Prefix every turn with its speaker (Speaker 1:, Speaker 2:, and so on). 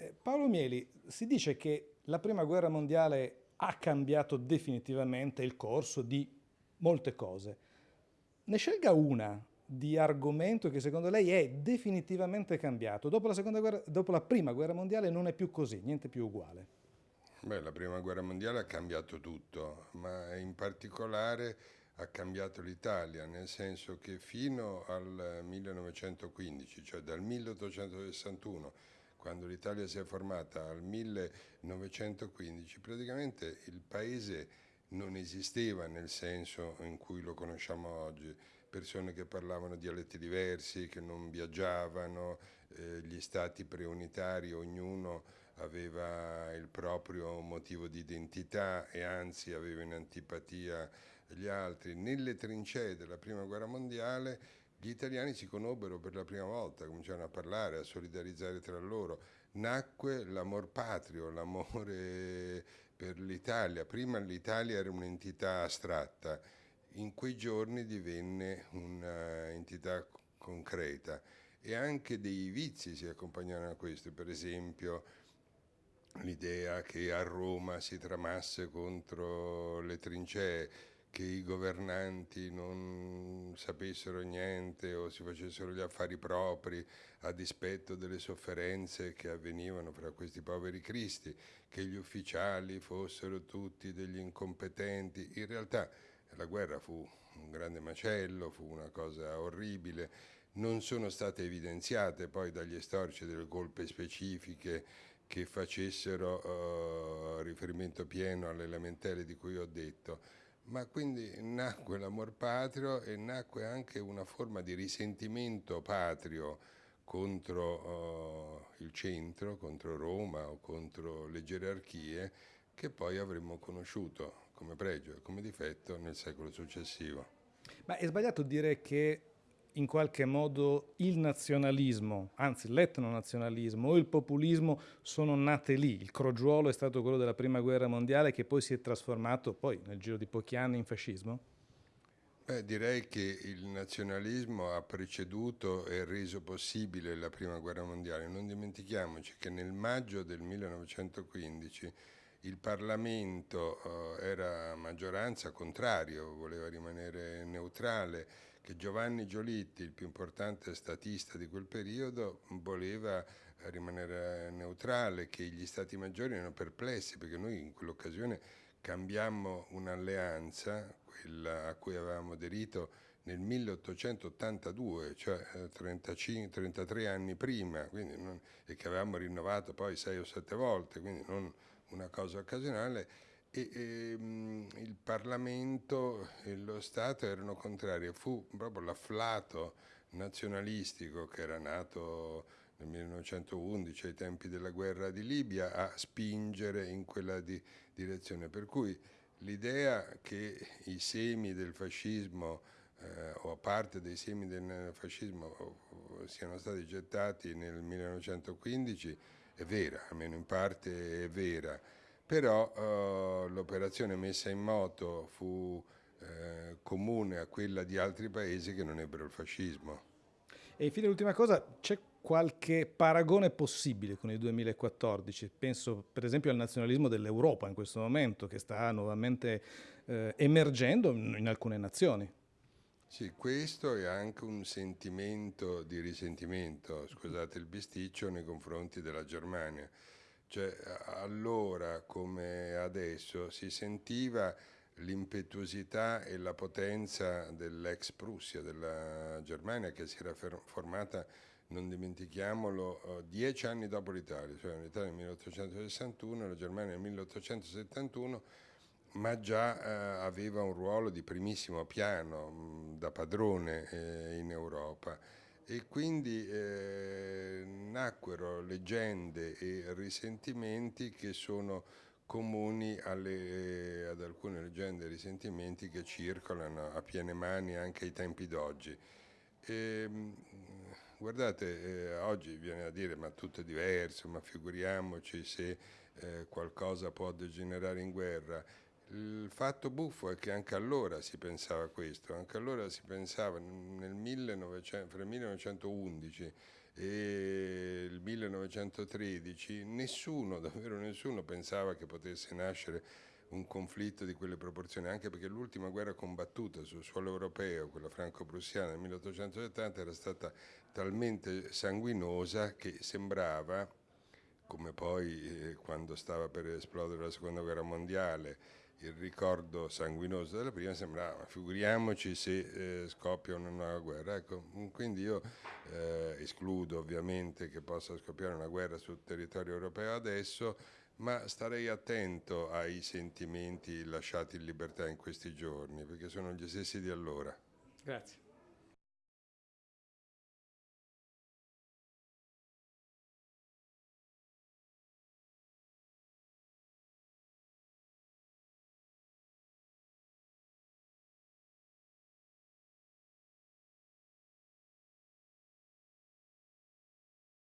Speaker 1: Eh, Paolo Mieli, si dice che la prima guerra mondiale ha cambiato definitivamente il corso di molte cose. Ne scelga una di argomento che secondo lei è definitivamente cambiato. Dopo la, guerra, dopo la prima guerra mondiale non è più così, niente più uguale.
Speaker 2: Beh, la prima guerra mondiale ha cambiato tutto, ma in particolare ha cambiato l'Italia, nel senso che fino al 1915, cioè dal 1861, quando l'Italia si è formata al 1915, praticamente il paese non esisteva nel senso in cui lo conosciamo oggi, persone che parlavano dialetti diversi, che non viaggiavano, eh, gli stati preunitari, ognuno aveva il proprio motivo di identità e anzi aveva in antipatia gli altri. Nelle trincee della prima guerra mondiale gli italiani si conobbero per la prima volta, cominciarono a parlare, a solidarizzare tra loro. Nacque l'amor patrio, l'amore per l'Italia. Prima l'Italia era un'entità astratta, in quei giorni divenne un'entità concreta e anche dei vizi si accompagnarono a questo, per esempio l'idea che a Roma si tramasse contro le trincee, che i governanti non sapessero niente o si facessero gli affari propri a dispetto delle sofferenze che avvenivano fra questi poveri cristi, che gli ufficiali fossero tutti degli incompetenti. In realtà la guerra fu un grande macello, fu una cosa orribile, non sono state evidenziate poi dagli storici delle colpe specifiche che facessero uh, riferimento pieno alle lamentele di cui ho detto, ma quindi nacque l'amor patrio e nacque anche una forma di risentimento patrio contro uh, il centro, contro Roma o contro le gerarchie che poi avremmo conosciuto come pregio e come difetto nel secolo successivo.
Speaker 1: Ma è sbagliato dire che in qualche modo il nazionalismo, anzi l'etnonazionalismo o il populismo sono nate lì. Il crogiuolo è stato quello della prima guerra mondiale che poi si è trasformato poi nel giro di pochi anni in fascismo?
Speaker 2: Beh, direi che il nazionalismo ha preceduto e reso possibile la prima guerra mondiale. Non dimentichiamoci che nel maggio del 1915 il Parlamento eh, era maggioranza contrario, voleva rimanere neutrale, che Giovanni Giolitti, il più importante statista di quel periodo, voleva rimanere neutrale, che gli stati maggiori erano perplessi perché noi in quell'occasione cambiammo un'alleanza, quella a cui avevamo aderito nel 1882, cioè 35, eh, 33 anni prima, non, e che avevamo rinnovato poi sei o sette volte, quindi non una cosa occasionale, e, e ehm, il Parlamento e lo Stato erano contrari, fu proprio l'afflato nazionalistico che era nato nel 1911 ai tempi della guerra di Libia a spingere in quella di, direzione, per cui l'idea che i semi del fascismo eh, o parte dei semi del fascismo siano stati gettati nel 1915 è vera, almeno in parte è vera, però eh, l'operazione messa in moto fu eh, comune a quella di altri paesi che non ebbero il fascismo.
Speaker 1: E infine l'ultima cosa, c'è qualche paragone possibile con il 2014? Penso per esempio al nazionalismo dell'Europa in questo momento che sta nuovamente eh, emergendo in alcune nazioni.
Speaker 2: Sì, questo è anche un sentimento di risentimento, scusate il bisticcio, nei confronti della Germania. Cioè, allora come adesso si sentiva l'impetuosità e la potenza dell'ex Prussia, della Germania, che si era formata, non dimentichiamolo, eh, dieci anni dopo l'Italia, cioè l'Italia nel 1861, la Germania nel 1871, ma già eh, aveva un ruolo di primissimo piano mh, da padrone eh, in Europa e quindi eh, nacquero leggende e risentimenti che sono comuni alle, ad alcune leggende e risentimenti che circolano a piene mani anche ai tempi d'oggi. guardate, eh, oggi viene a dire ma tutto è diverso, ma figuriamoci se qualcosa può degenerare in guerra. Il fatto buffo è che anche allora si pensava questo, anche allora si pensava nel 1900, fra il 1911 e il 1913 nessuno, davvero nessuno, pensava che potesse nascere un conflitto di quelle proporzioni, anche perché l'ultima guerra combattuta sul suolo europeo, quella franco-prussiana nel 1870, era stata talmente sanguinosa che sembrava, come poi eh, quando stava per esplodere la seconda guerra mondiale, il ricordo sanguinoso della prima sembrava, figuriamoci se eh, scoppia una nuova guerra. Ecco, quindi io eh, escludo ovviamente che possa scoppiare una guerra sul territorio europeo adesso, ma starei attento ai sentimenti lasciati in libertà in questi giorni, perché sono gli stessi di allora.
Speaker 1: Grazie.